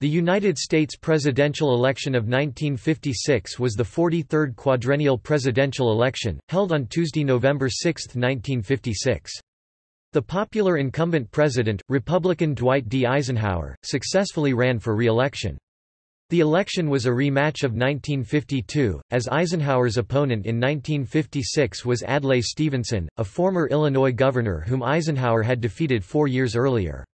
The United States presidential election of 1956 was the 43rd quadrennial presidential election, held on Tuesday, November 6, 1956. The popular incumbent president, Republican Dwight D. Eisenhower, successfully ran for re-election. The election was a rematch of 1952, as Eisenhower's opponent in 1956 was Adlai Stevenson, a former Illinois governor whom Eisenhower had defeated four years earlier.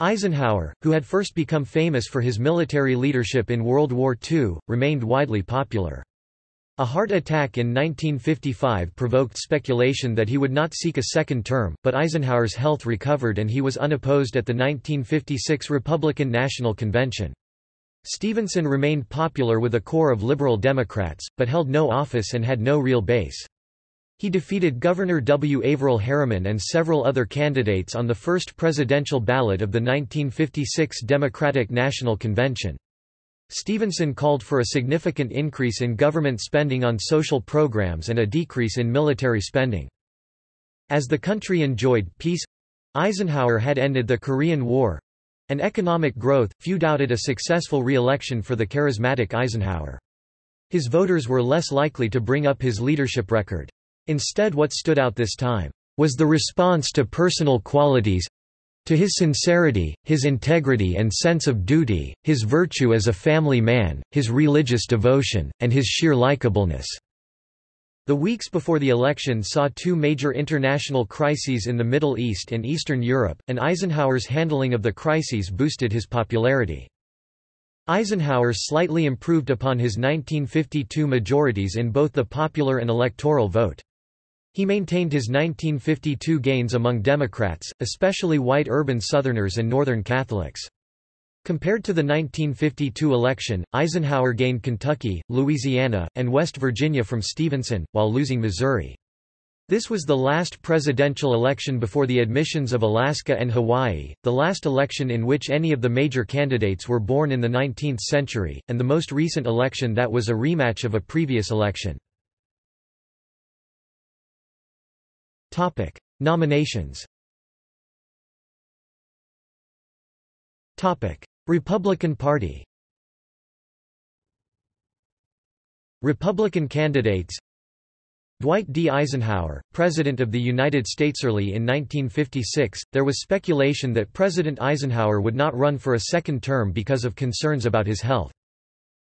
Eisenhower, who had first become famous for his military leadership in World War II, remained widely popular. A heart attack in 1955 provoked speculation that he would not seek a second term, but Eisenhower's health recovered and he was unopposed at the 1956 Republican National Convention. Stevenson remained popular with a core of liberal Democrats, but held no office and had no real base. He defeated Governor W. Averell Harriman and several other candidates on the first presidential ballot of the 1956 Democratic National Convention. Stevenson called for a significant increase in government spending on social programs and a decrease in military spending. As the country enjoyed peace Eisenhower had ended the Korean War and economic growth, few doubted a successful re-election for the charismatic Eisenhower. His voters were less likely to bring up his leadership record. Instead what stood out this time, was the response to personal qualities to his sincerity, his integrity and sense of duty, his virtue as a family man, his religious devotion, and his sheer likableness. The weeks before the election saw two major international crises in the Middle East and Eastern Europe, and Eisenhower's handling of the crises boosted his popularity. Eisenhower slightly improved upon his 1952 majorities in both the popular and electoral vote. He maintained his 1952 gains among Democrats, especially white urban Southerners and Northern Catholics. Compared to the 1952 election, Eisenhower gained Kentucky, Louisiana, and West Virginia from Stevenson, while losing Missouri. This was the last presidential election before the admissions of Alaska and Hawaii, the last election in which any of the major candidates were born in the 19th century, and the most recent election that was a rematch of a previous election. Topic: Nominations. Topic: Republican Party. Republican candidates Dwight D. Eisenhower, President of the United States. Early in 1956, there was speculation that President Eisenhower would not run for a second term because of concerns about his health.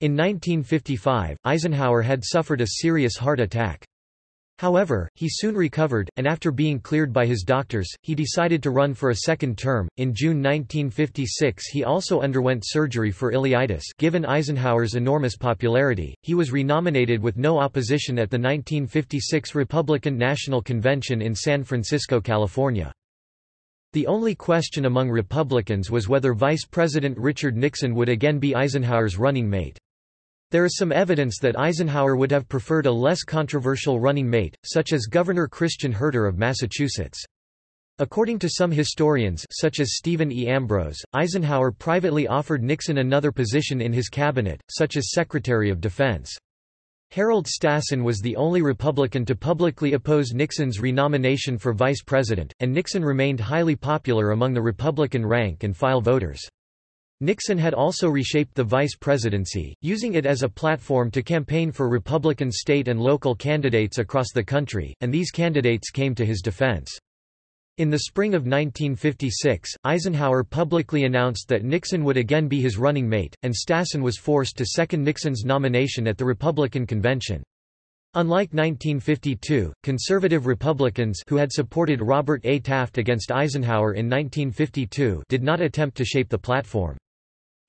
In 1955, Eisenhower had suffered a serious heart attack. However, he soon recovered, and after being cleared by his doctors, he decided to run for a second term. In June 1956, he also underwent surgery for ileitis. Given Eisenhower's enormous popularity, he was renominated with no opposition at the 1956 Republican National Convention in San Francisco, California. The only question among Republicans was whether Vice President Richard Nixon would again be Eisenhower's running mate. There is some evidence that Eisenhower would have preferred a less controversial running mate, such as Governor Christian Herter of Massachusetts. According to some historians such as Stephen E. Ambrose, Eisenhower privately offered Nixon another position in his cabinet, such as Secretary of Defense. Harold Stassen was the only Republican to publicly oppose Nixon's renomination for vice president, and Nixon remained highly popular among the Republican rank-and-file voters. Nixon had also reshaped the vice presidency, using it as a platform to campaign for Republican state and local candidates across the country, and these candidates came to his defense. In the spring of 1956, Eisenhower publicly announced that Nixon would again be his running mate, and Stassen was forced to second Nixon's nomination at the Republican convention. Unlike 1952, conservative Republicans who had supported Robert A. Taft against Eisenhower in 1952 did not attempt to shape the platform.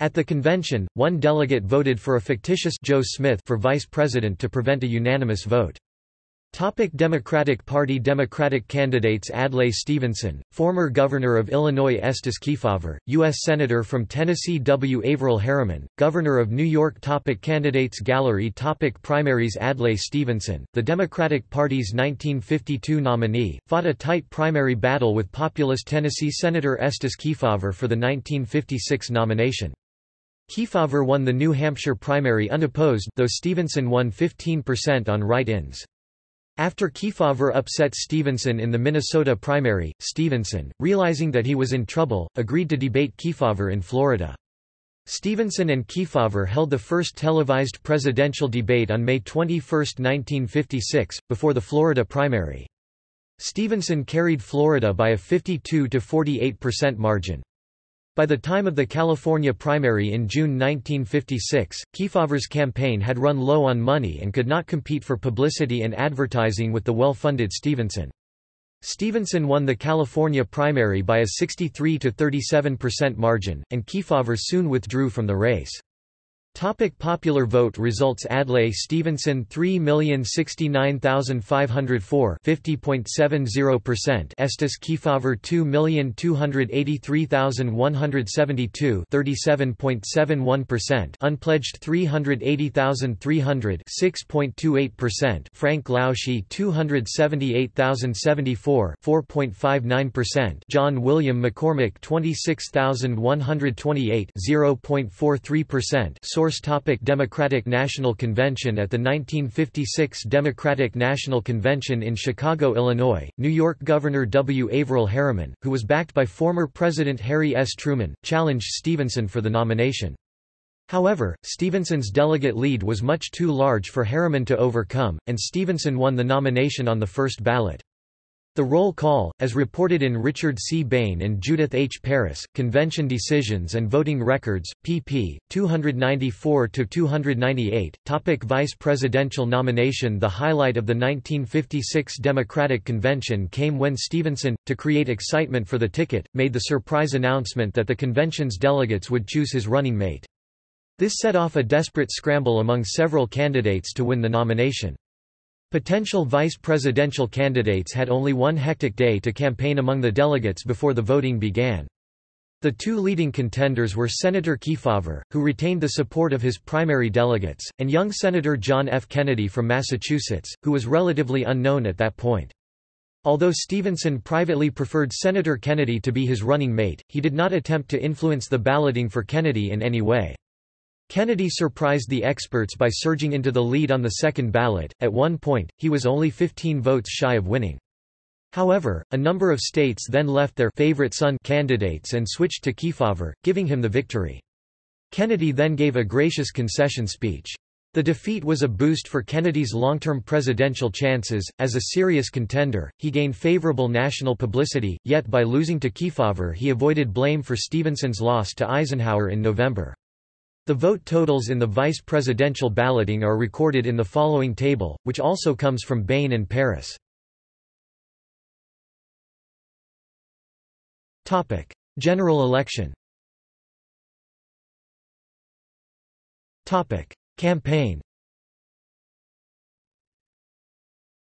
At the convention, one delegate voted for a fictitious Joe Smith for vice president to prevent a unanimous vote. Topic Democratic Party Democratic candidates Adlai Stevenson, former Governor of Illinois Estes Kefauver, U.S. Senator from Tennessee W. Averell Harriman, Governor of New York topic Candidates Gallery topic Primaries Adlai Stevenson, the Democratic Party's 1952 nominee, fought a tight primary battle with populist Tennessee Senator Estes Kefauver for the 1956 nomination. Kefauver won the New Hampshire primary unopposed, though Stevenson won 15% on write-ins. After Kefauver upset Stevenson in the Minnesota primary, Stevenson, realizing that he was in trouble, agreed to debate Kefauver in Florida. Stevenson and Kefauver held the first televised presidential debate on May 21, 1956, before the Florida primary. Stevenson carried Florida by a 52–48% margin. By the time of the California primary in June 1956, Kefauver's campaign had run low on money and could not compete for publicity and advertising with the well-funded Stevenson. Stevenson won the California primary by a 63–37% margin, and Kefauver soon withdrew from the race. Topic popular vote results Adlai Stevenson 3,069,504 50.70% Estes Kefauver 2,283,172 37.71% Unpledged 380,300 6.28% Frank Lausche 278,074 4.59% John William McCormick 26,128 0.43% Source topic Democratic National Convention At the 1956 Democratic National Convention in Chicago, Illinois, New York Governor W. Averell Harriman, who was backed by former President Harry S. Truman, challenged Stevenson for the nomination. However, Stevenson's delegate lead was much too large for Harriman to overcome, and Stevenson won the nomination on the first ballot. The roll call, as reported in Richard C. Bain and Judith H. Paris, Convention Decisions and Voting Records, pp. 294–298, Topic Vice presidential nomination The highlight of the 1956 Democratic Convention came when Stevenson, to create excitement for the ticket, made the surprise announcement that the convention's delegates would choose his running mate. This set off a desperate scramble among several candidates to win the nomination. Potential vice presidential candidates had only one hectic day to campaign among the delegates before the voting began. The two leading contenders were Senator Kefauver, who retained the support of his primary delegates, and young Senator John F. Kennedy from Massachusetts, who was relatively unknown at that point. Although Stevenson privately preferred Senator Kennedy to be his running mate, he did not attempt to influence the balloting for Kennedy in any way. Kennedy surprised the experts by surging into the lead on the second ballot. At one point, he was only 15 votes shy of winning. However, a number of states then left their favorite son candidates and switched to Kefauver, giving him the victory. Kennedy then gave a gracious concession speech. The defeat was a boost for Kennedy's long-term presidential chances. As a serious contender, he gained favorable national publicity, yet by losing to Kefauver he avoided blame for Stevenson's loss to Eisenhower in November. The vote totals in the vice presidential balloting are recorded in the following table, which also comes from Bain and Paris. Topic: General election Topic: Campaign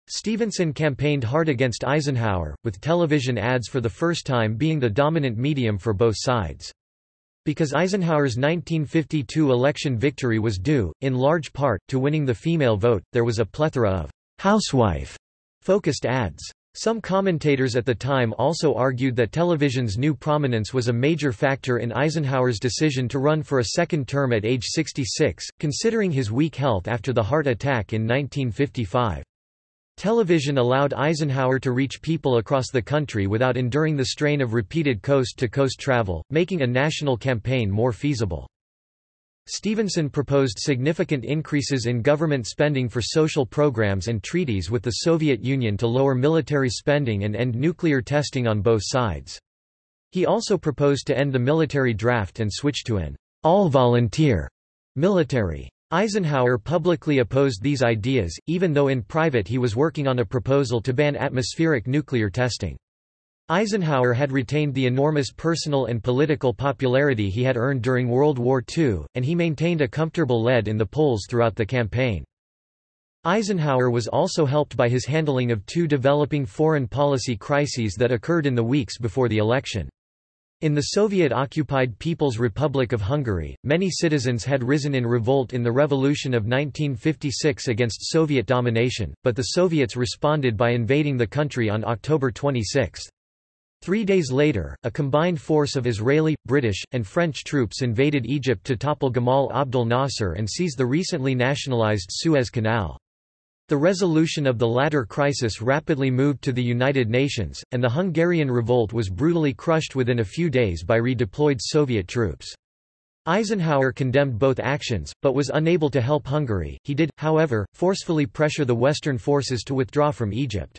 Stevenson campaigned hard against Eisenhower, with television ads for the first time being the dominant medium for both sides. Because Eisenhower's 1952 election victory was due, in large part, to winning the female vote, there was a plethora of housewife-focused ads. Some commentators at the time also argued that television's new prominence was a major factor in Eisenhower's decision to run for a second term at age 66, considering his weak health after the heart attack in 1955. Television allowed Eisenhower to reach people across the country without enduring the strain of repeated coast-to-coast -coast travel, making a national campaign more feasible. Stevenson proposed significant increases in government spending for social programs and treaties with the Soviet Union to lower military spending and end nuclear testing on both sides. He also proposed to end the military draft and switch to an all-volunteer military. Eisenhower publicly opposed these ideas, even though in private he was working on a proposal to ban atmospheric nuclear testing. Eisenhower had retained the enormous personal and political popularity he had earned during World War II, and he maintained a comfortable lead in the polls throughout the campaign. Eisenhower was also helped by his handling of two developing foreign policy crises that occurred in the weeks before the election. In the Soviet-occupied People's Republic of Hungary, many citizens had risen in revolt in the revolution of 1956 against Soviet domination, but the Soviets responded by invading the country on October 26. Three days later, a combined force of Israeli, British, and French troops invaded Egypt to topple Gamal Abdel Nasser and seize the recently nationalized Suez Canal. The resolution of the latter crisis rapidly moved to the United Nations, and the Hungarian revolt was brutally crushed within a few days by redeployed Soviet troops. Eisenhower condemned both actions, but was unable to help Hungary. He did, however, forcefully pressure the Western forces to withdraw from Egypt.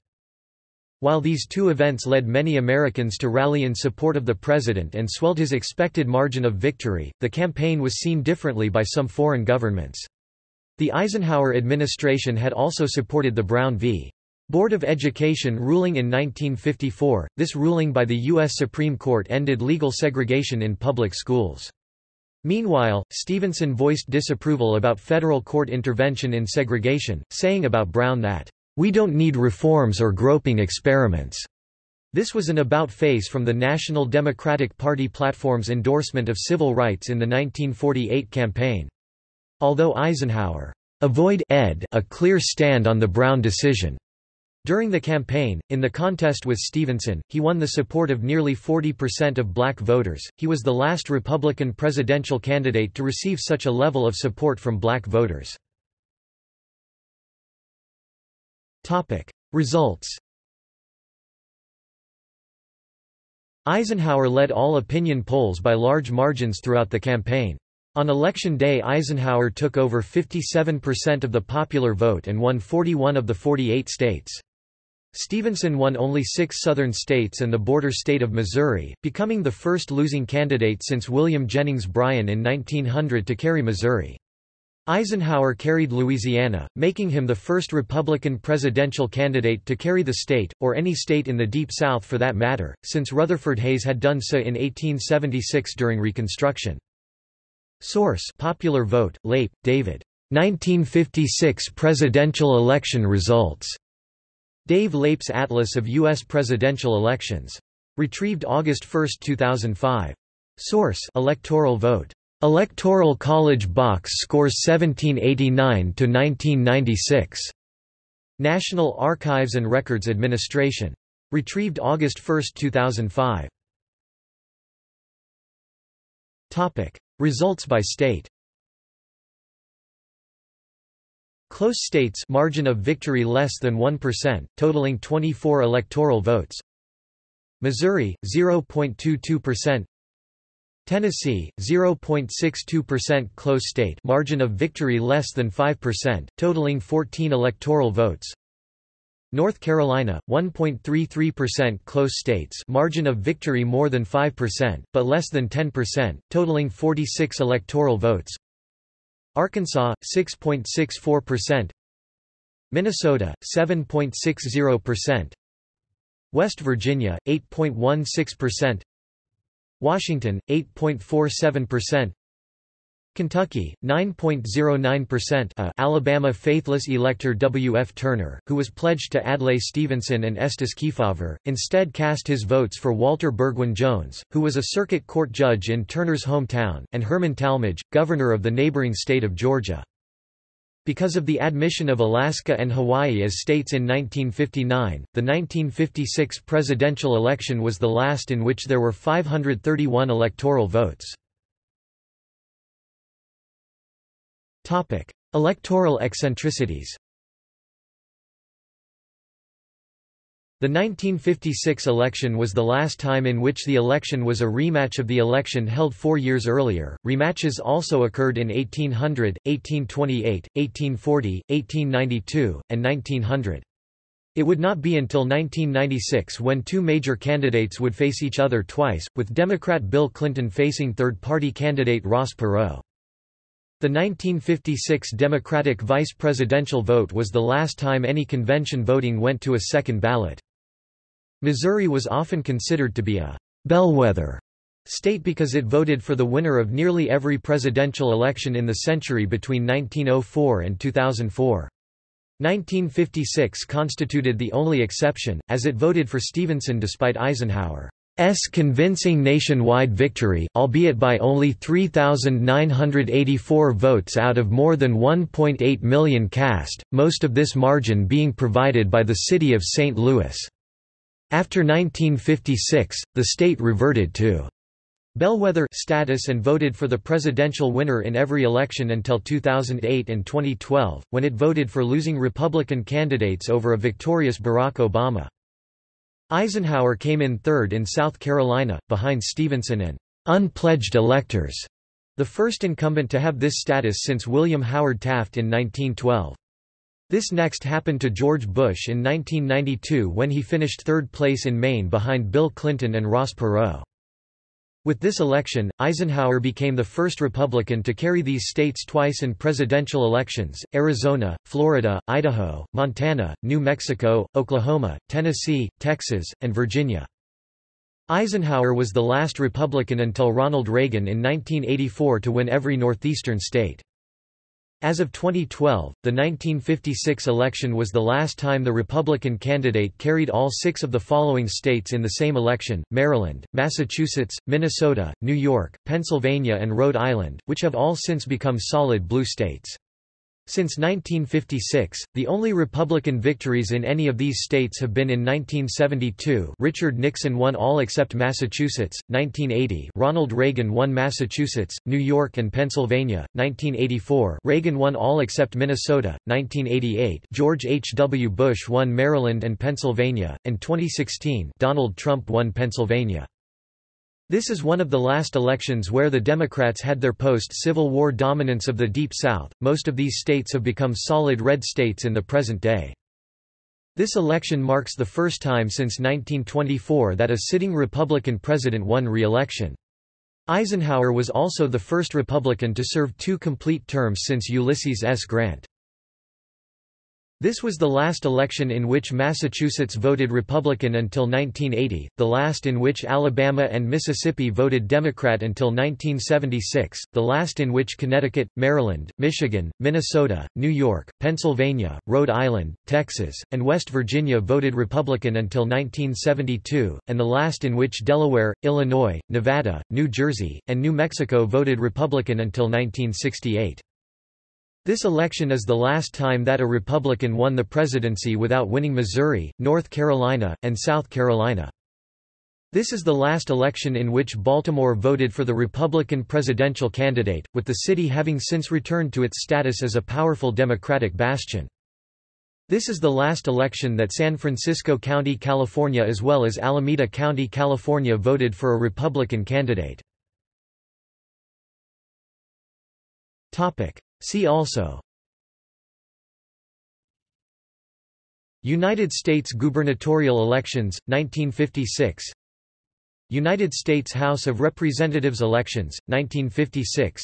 While these two events led many Americans to rally in support of the president and swelled his expected margin of victory, the campaign was seen differently by some foreign governments. The Eisenhower administration had also supported the Brown v. Board of Education ruling in 1954. This ruling by the U.S. Supreme Court ended legal segregation in public schools. Meanwhile, Stevenson voiced disapproval about federal court intervention in segregation, saying about Brown that, "...we don't need reforms or groping experiments." This was an about-face from the National Democratic Party platform's endorsement of civil rights in the 1948 campaign. Although Eisenhower avoid ed a clear stand on the Brown decision, during the campaign, in the contest with Stevenson, he won the support of nearly 40% of black voters. He was the last Republican presidential candidate to receive such a level of support from black voters. Topic: Results. Eisenhower led all opinion polls by large margins throughout the campaign. On election day Eisenhower took over 57% of the popular vote and won 41 of the 48 states. Stevenson won only six southern states and the border state of Missouri, becoming the first losing candidate since William Jennings Bryan in 1900 to carry Missouri. Eisenhower carried Louisiana, making him the first Republican presidential candidate to carry the state, or any state in the Deep South for that matter, since Rutherford Hayes had done so in 1876 during Reconstruction. Source Popular Vote, Leip, David. 1956 presidential election results. Dave Leip's Atlas of U.S. Presidential Elections. Retrieved August 1, 2005. Source Electoral Vote. Electoral College Box scores 1789 to 1996. National Archives and Records Administration. Retrieved August 1, 2005. Topic. Results by state Close states margin of victory less than 1%, totaling 24 electoral votes. Missouri 0.22%. Tennessee 0.62% close state margin of victory less than 5%, totaling 14 electoral votes. North Carolina 1.33% close states margin of victory more than 5%, but less than 10%, totaling 46 electoral votes. Arkansas 6.64%, Minnesota 7.60%, West Virginia 8.16%, Washington 8.47%, Kentucky, 9.09% uh, Alabama faithless elector W. F. Turner, who was pledged to Adlai Stevenson and Estes Kefauver, instead cast his votes for Walter Burgwyn Jones, who was a circuit court judge in Turner's hometown, and Herman Talmadge, governor of the neighboring state of Georgia. Because of the admission of Alaska and Hawaii as states in 1959, the 1956 presidential election was the last in which there were 531 electoral votes. Topic: Electoral eccentricities. The 1956 election was the last time in which the election was a rematch of the election held four years earlier. Rematches also occurred in 1800, 1828, 1840, 1892, and 1900. It would not be until 1996 when two major candidates would face each other twice, with Democrat Bill Clinton facing third-party candidate Ross Perot. The 1956 Democratic vice presidential vote was the last time any convention voting went to a second ballot. Missouri was often considered to be a bellwether state because it voted for the winner of nearly every presidential election in the century between 1904 and 2004. 1956 constituted the only exception, as it voted for Stevenson despite Eisenhower. S convincing nationwide victory, albeit by only 3,984 votes out of more than 1.8 million cast, most of this margin being provided by the city of St. Louis. After 1956, the state reverted to bellwether status and voted for the presidential winner in every election until 2008 and 2012, when it voted for losing Republican candidates over a victorious Barack Obama. Eisenhower came in third in South Carolina, behind Stevenson and unpledged electors. The first incumbent to have this status since William Howard Taft in 1912. This next happened to George Bush in 1992 when he finished third place in Maine behind Bill Clinton and Ross Perot. With this election, Eisenhower became the first Republican to carry these states twice in presidential elections, Arizona, Florida, Idaho, Montana, New Mexico, Oklahoma, Tennessee, Texas, and Virginia. Eisenhower was the last Republican until Ronald Reagan in 1984 to win every northeastern state. As of 2012, the 1956 election was the last time the Republican candidate carried all six of the following states in the same election, Maryland, Massachusetts, Minnesota, New York, Pennsylvania and Rhode Island, which have all since become solid blue states. Since 1956, the only Republican victories in any of these states have been in 1972 Richard Nixon won all except Massachusetts, 1980 Ronald Reagan won Massachusetts, New York and Pennsylvania, 1984 Reagan won all except Minnesota, 1988 George H. W. Bush won Maryland and Pennsylvania, and 2016 Donald Trump won Pennsylvania. This is one of the last elections where the Democrats had their post-Civil War dominance of the Deep South. Most of these states have become solid red states in the present day. This election marks the first time since 1924 that a sitting Republican president won re-election. Eisenhower was also the first Republican to serve two complete terms since Ulysses S. Grant. This was the last election in which Massachusetts voted Republican until 1980, the last in which Alabama and Mississippi voted Democrat until 1976, the last in which Connecticut, Maryland, Michigan, Minnesota, New York, Pennsylvania, Rhode Island, Texas, and West Virginia voted Republican until 1972, and the last in which Delaware, Illinois, Nevada, New Jersey, and New Mexico voted Republican until 1968. This election is the last time that a Republican won the presidency without winning Missouri, North Carolina, and South Carolina. This is the last election in which Baltimore voted for the Republican presidential candidate, with the city having since returned to its status as a powerful Democratic bastion. This is the last election that San Francisco County, California as well as Alameda County, California voted for a Republican candidate. See also. United States gubernatorial elections, 1956 United States House of Representatives elections, 1956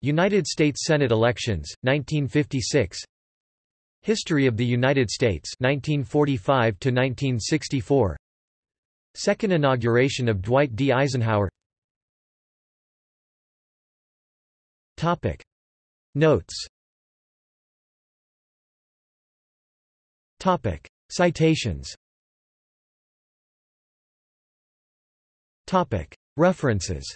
United States Senate elections, 1956 History of the United States 1945 to 1964 Second inauguration of Dwight D. Eisenhower. Topic Notes Topic. Citations Topic. References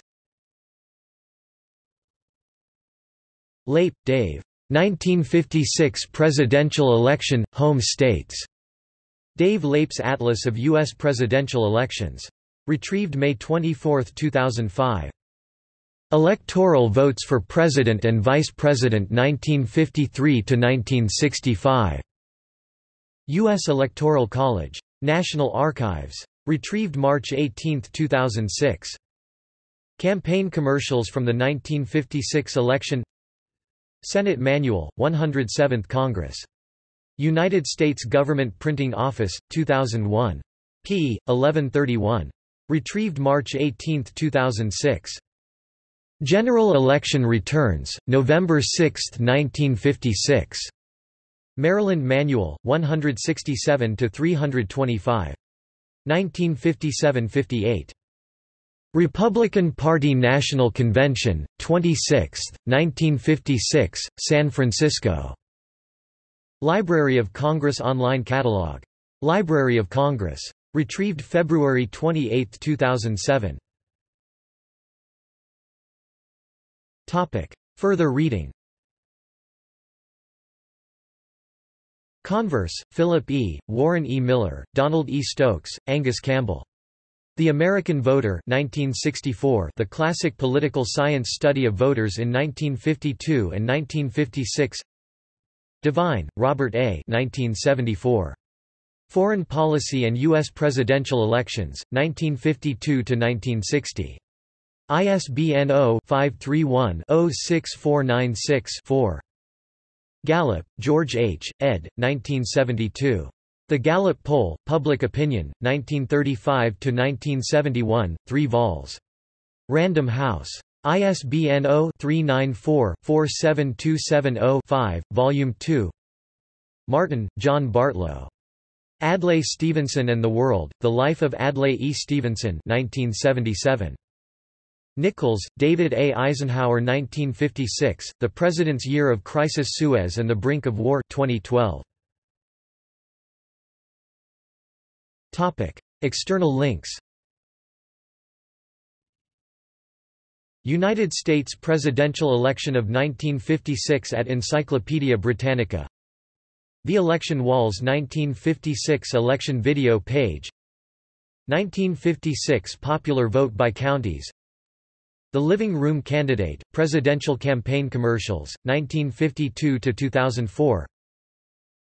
Leip, Dave. 1956 Presidential Election, Home States. Dave Leip's Atlas of U.S. Presidential Elections. Retrieved May 24, 2005. Electoral votes for President and Vice President 1953–1965. U.S. Electoral College. National Archives. Retrieved March 18, 2006. Campaign commercials from the 1956 election Senate Manual, 107th Congress. United States Government Printing Office, 2001. p. 1131. Retrieved March 18, 2006. General election returns, November 6, 1956. Maryland Manual, 167–325. 1957–58. Republican Party National Convention, 26, 1956, San Francisco. Library of Congress Online Catalog. Library of Congress. Retrieved February 28, 2007. Topic. Further reading Converse, Philip E., Warren E. Miller, Donald E. Stokes, Angus Campbell. The American Voter 1964, The Classic Political Science Study of Voters in 1952 and 1956 Divine, Robert A. 1974. Foreign Policy and U.S. Presidential Elections, 1952–1960. ISBN 0-531-06496-4. Gallup, George H., ed. 1972. The Gallup Poll, Public Opinion, 1935–1971, 3 vols. Random House. ISBN 0-394-47270-5, Volume 2 Martin, John Bartlow. Adlai Stevenson and the World, The Life of Adlai E. Stevenson 1977. Nichols, David A. Eisenhower 1956, The President's Year of Crisis Suez and the Brink of War 2012. External links United States presidential election of 1956 at Encyclopaedia Britannica The Election Walls 1956 election video page 1956 popular vote by counties The Living Room Candidate, Presidential Campaign Commercials, 1952–2004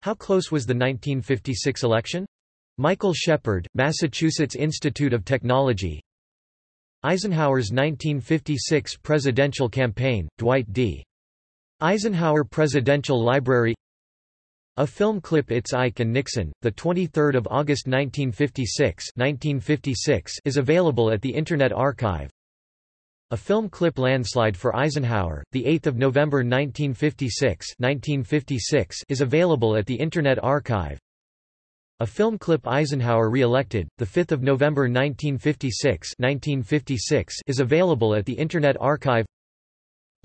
How close was the 1956 election? Michael Shepard, Massachusetts Institute of Technology Eisenhower's 1956 presidential campaign, Dwight D. Eisenhower Presidential Library A film clip It's Ike and Nixon, 23 August 1956, 1956 is available at the Internet Archive A film clip Landslide for Eisenhower, 8 November 1956, 1956 is available at the Internet Archive. A film clip Eisenhower re-elected, 5 November 1956, 1956 is available at the Internet Archive.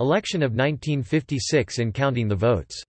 Election of 1956 in counting the votes